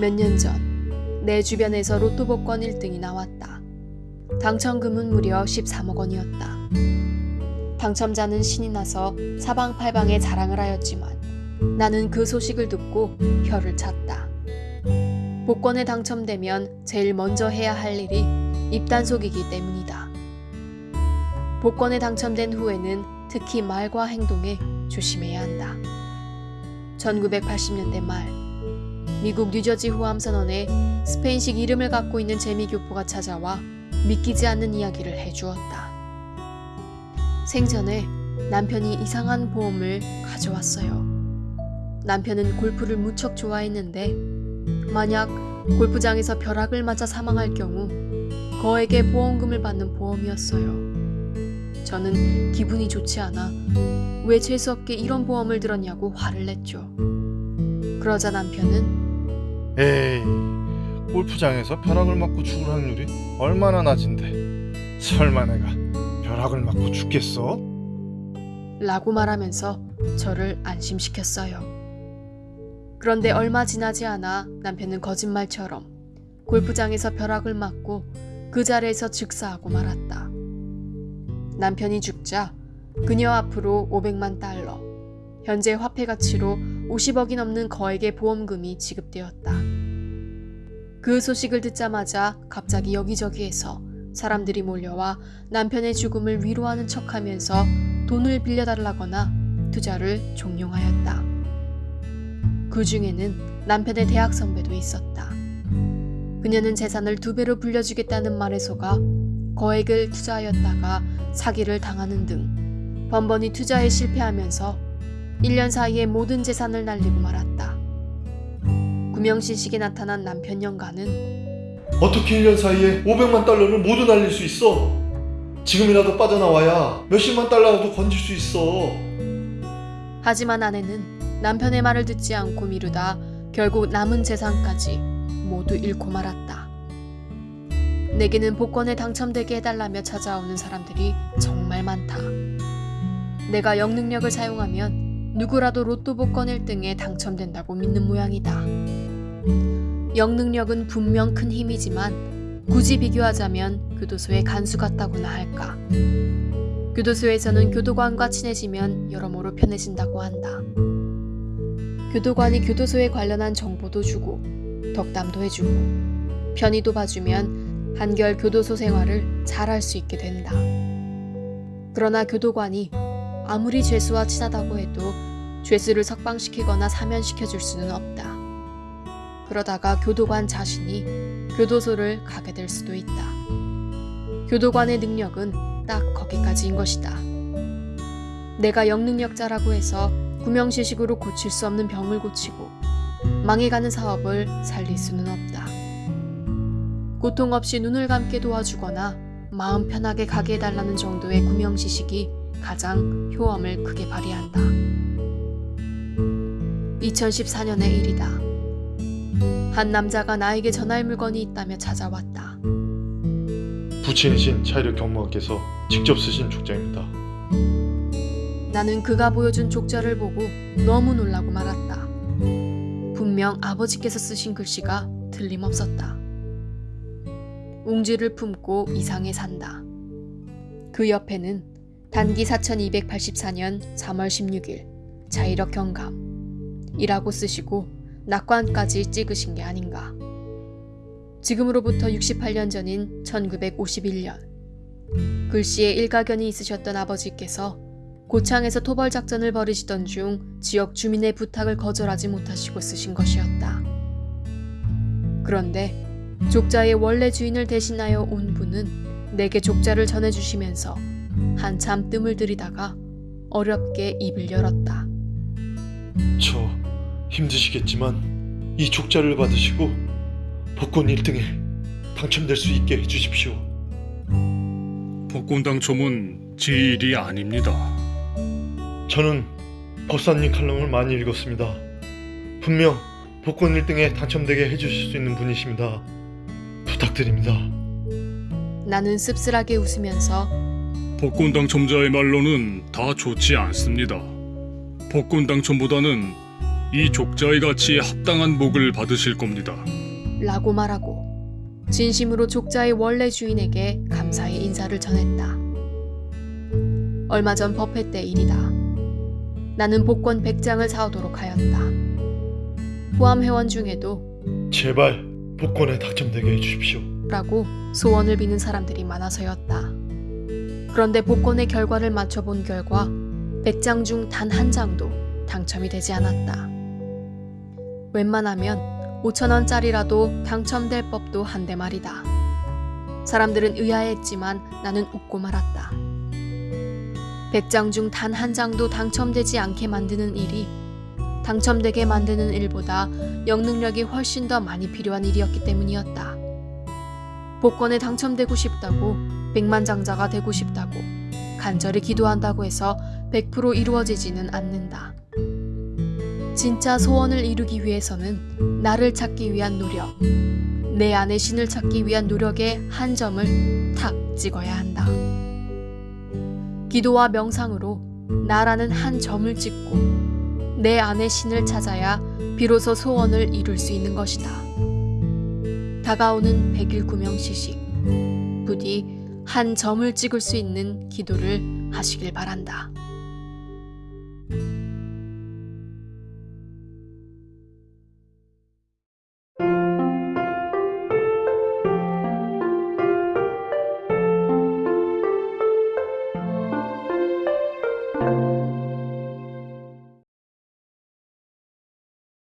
몇 년 전 내 주변에서 로또 복권 1등이 나왔다. 당첨금은 무려 13억 원이었다. 당첨자는 신이 나서 사방팔방에 자랑을 하였지만 나는 그 소식을 듣고 혀를 찼다. 복권에 당첨되면 제일 먼저 해야 할 일이 입단속이기 때문이다. 복권에 당첨된 후에는 특히 말과 행동에 조심해야 한다. 1980년대 말 미국 뉴저지 호암 선원에 스페인식 이름을 갖고 있는 재미 교포가 찾아와 믿기지 않는 이야기를 해주었다. 생전에 남편이 이상한 보험을 가져왔어요. 남편은 골프를 무척 좋아했는데 만약 골프장에서 벼락을 맞아 사망할 경우 거액의 보험금을 받는 보험이었어요. 저는 기분이 좋지 않아 왜 재수없게 이런 보험을 들었냐고 화를 냈죠. 그러자 남편은 에이, 골프장에서 벼락을 맞고 죽을 확률이 얼마나 낮은데 설마 내가 벼락을 맞고 죽겠어? 라고 말하면서 저를 안심시켰어요. 그런데 얼마 지나지 않아 남편은 거짓말처럼 골프장에서 벼락을 맞고 그 자리에서 즉사하고 말았다. 남편이 죽자 그녀 앞으로 500만 달러, 현재 화폐 가치로 50억이 넘는 거액의 보험금이 지급되었다. 그 소식을 듣자마자 갑자기 여기저기에서 사람들이 몰려와 남편의 죽음을 위로하는 척하면서 돈을 빌려달라거나 투자를 종용하였다. 그 중에는 남편의 대학 선배도 있었다. 그녀는 재산을 두 배로 불려주겠다는 말에 속아 거액을 투자하였다가 사기를 당하는 등 번번이 투자에 실패하면서 1년 사이에 모든 재산을 날리고 말았다. 구명신식에 나타난 남편 영가는 어떻게 1년 사이에 500만 달러를 모두 날릴 수 있어? 지금이라도 빠져나와야 몇십만 달러라도 건질 수 있어. 하지만 아내는 남편의 말을 듣지 않고 미루다 결국 남은 재산까지 모두 잃고 말았다. 내게는 복권에 당첨되게 해달라며 찾아오는 사람들이 정말 많다. 내가 영능력을 사용하면 누구라도 로또 복권 1등에 당첨된다고 믿는 모양이다. 영능력은 분명 큰 힘이지만 굳이 비교하자면 교도소의 간수 같다고나 할까. 교도소에서는 교도관과 친해지면 여러모로 편해진다고 한다. 교도관이 교도소에 관련한 정보도 주고 덕담도 해주고 편의도 봐주면 한결 교도소 생활을 잘할 수 있게 된다. 그러나 교도관이 아무리 죄수와 친하다고 해도 죄수를 석방시키거나 사면시켜 줄 수는 없다. 그러다가 교도관 자신이 교도소를 가게 될 수도 있다. 교도관의 능력은 딱 거기까지인 것이다. 내가 영능력자라고 해서 구명시식으로 고칠 수 없는 병을 고치고 망해가는 사업을 살릴 수는 없다. 고통 없이 눈을 감게 도와주거나 마음 편하게 가게 해달라는 정도의 구명시식이 가장 효험을 크게 발휘한다. 2014년의 일이다. 한 남자가 나에게 전할 물건이 있다며 찾아왔다. 부친이신 차이력 경무관께서 직접 쓰신 족자입니다. 나는 그가 보여준 족자를 보고 너무 놀라고 말았다. 분명 아버지께서 쓰신 글씨가 틀림없었다. 웅지를 품고 이상에 산다. 그 옆에는 단기 4284년 3월 16일 자이력 경감 이라고 쓰시고 낙관까지 찍으신 게 아닌가. 지금으로부터 68년 전인 1951년 글씨에 일가견이 있으셨던 아버지께서 고창에서 토벌 작전을 벌이시던 중 지역 주민의 부탁을 거절하지 못하시고 쓰신 것이었다. 그런데 족자의 원래 주인을 대신하여 온 분은 내게 족자를 전해주시면서 한참 뜸을 들이다가 어렵게 입을 열었다. 저 힘드시겠지만 이 족자를 받으시고 복권 1등에 당첨될 수 있게 해주십시오. 복권 당첨은 제 일이 아닙니다. 저는 법사님 칼럼을 많이 읽었습니다. 분명 복권 1등에 당첨되게 해주실 수 있는 분이십니다. 부탁드립니다. 나는 씁쓸하게 웃으면서 복권 당첨자의 말로는 다 좋지 않습니다. 복권 당첨보다는 이 족자의 가치에 합당한 복을 받으실 겁니다. 라고 말하고 진심으로 족자의 원래 주인에게 감사의 인사를 전했다. 얼마 전 법회 때 일이다. 나는 복권 100장을 사오도록 하였다. 포함 회원 중에도 제발 복권에 당첨되게 해주십시오. 라고 소원을 비는 사람들이 많아서였다. 그런데 복권의 결과를 맞춰본 결과 100장 중 단 한 장도 당첨이 되지 않았다. 웬만하면 5천원짜리라도 당첨될 법도 한데 말이다. 사람들은 의아했지만 나는 웃고 말았다. 100장 중 단 한 장도 당첨되지 않게 만드는 일이 당첨되게 만드는 일보다 영능력이 훨씬 더 많이 필요한 일이었기 때문이었다. 복권에 당첨되고 싶다고 백만장자가 되고 싶다고 간절히 기도한다고 해서 100% 이루어지지는 않는다. 진짜 소원을 이루기 위해서는 나를 찾기 위한 노력, 내 안의 신을 찾기 위한 노력의 한 점을 탁 찍어야 한다. 기도와 명상으로 나라는 한 점을 찍고 내 안의 신을 찾아야 비로소 소원을 이룰 수 있는 것이다. 다가오는 백일 구명 시식 부디 한 점을 찍을 수 있는 기도를 하시길 바란다.